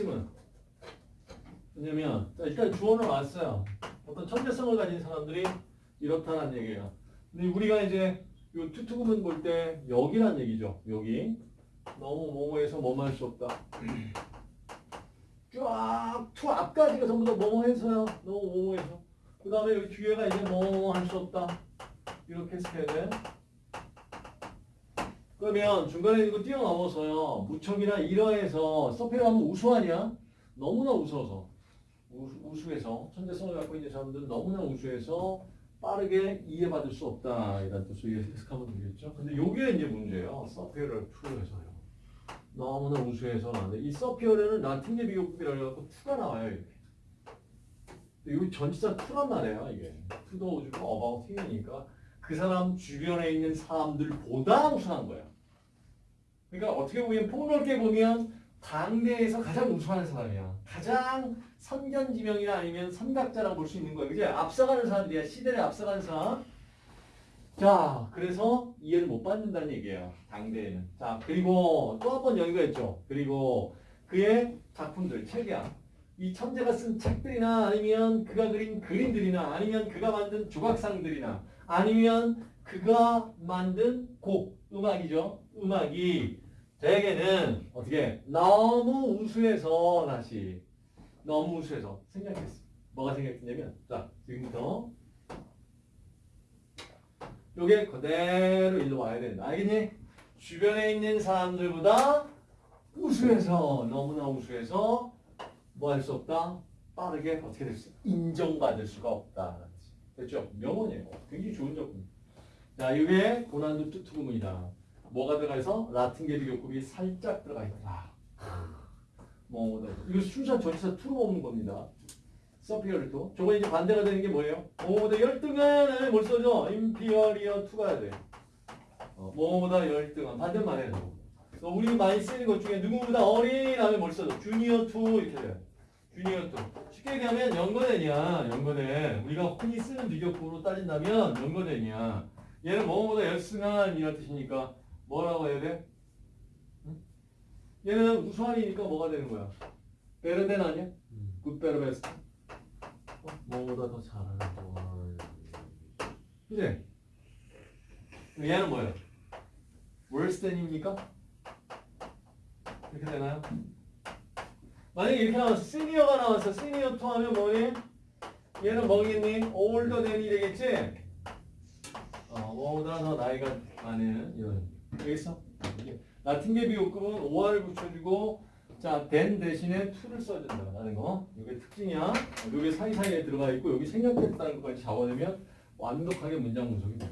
핵심은 뭐냐면 자, 일단 주어는 왔어요. 어떤 천재성을 가진 사람들이 이렇다는 얘기예요. 근데 우리가 이제 요 too to 구문 볼 때 여기란 얘기죠. 여기 너무 뭐뭐해서 뭐뭐 할 수 없다. 쫙 to 앞까지가 전부 다 뭐뭐해서요. 너무 뭐뭐해서. 그 다음에 여기 뒤에가 이제 뭐뭐 할 수 없다. 이렇게 해석해야 돼. 그러면 중간에 이거 뛰어넘어서요. 무척이나 이러해서 서페어 하면 우수하냐? 너무나 우스워서. 우수, 우수 해서. 천재성을 갖고 있는 사람들은 너무나 우수해서 빠르게 이해받을 수 없다. 이런 뜻으로 해석하면 되겠죠. 근데 요게 이제 문제예요. 서페어를 투에서요. 너무나 우수해서 나는데 이 서피어는 라틴계 비교급이라고 해갖고 투가 나와요 이렇게. 이거 전치사 투란 말이에요 이게. 투도 어바웃 튀니까 그 사람 주변에 있는 사람들보다 우수한 거예요. 그러니까 어떻게 보면 폭넓게 보면 당대에서 가장 우수한 사람이야. 가장 선견지명이나 아니면 선각자라고 볼 수 있는 거예요. 그지? 앞서가는 사람들이야. 시대를 앞서가는 사람. 자, 그래서 이해를 못 받는다는 얘기예요. 당대에는. 자, 그리고 또 한 번 여기가 있죠. 그리고 그의 작품들, 책이야. 이 천재가 쓴 책들이나 아니면 그가 그린 그림들이나 아니면 그가 만든 조각상들이나 아니면 그가 만든 곡, 음악이죠. 음악이 대개는 어떻게 너무 우수해서 다시 너무 우수해서 생략했어. 뭐가 생략했냐면 자 지금부터 요게 그대로 일로 와야 된다. 알겠니? 주변에 있는 사람들보다 우수해서 너무나 우수해서 뭐 할 수 없다? 빠르게 어떻게 될 수? 인정받을 수가 없다. 됐죠? 명언이에요. 굉장히 좋은 작품. 자, 이게 고난도 too to 구문이다. 뭐가 들어가 있어? 라틴계 비교급이 살짝 들어가 있다. 뭐, 네. 이거 순수한 전치사 to로 먹는 겁니다. superior를 to. 저거 이제 반대가 되는 게 뭐예요? 뭐보다 열등한 뭘 써줘? inferior to가 해야 돼. 어, 뭐보다 열등한. 반대말이에요. 저 우리 많이 쓰는 것 중에 누구보다 어린 다음에 뭘 써줘? junior to 이렇게 돼요. to. 쉽게 얘기하면 younger than이야. younger than. 우리가 흔히 쓰는 비교급으로 따진다면 younger than이야. 얘는 뭐보다 열승한 이란 뜻이니까 뭐라고 해야 돼? 응? 얘는 우수한이니까 뭐가 되는 거야? better than 아니야? good better best. 어? 뭐보다 더 잘하는 거. 그지? 얘는 뭐예요? than입니까? 이렇게 되나요? 만약에 이렇게 나왔어. senior가 나왔어. senior to 하면 뭐니? 얘는 뭐겠니? older than이 되겠지? 어, 뭐보다 더 나이가 많은 이런. 알겠어? 라틴계 비호급은 5화를 붙여주고 자, then 대신에 to를 써준다는 거. 이게 특징이야. 어, 이게 사이사이에 들어가 있고 여기 생략됐다는 것까지 잡아내면 완벽하게 문장 분석이 돼요.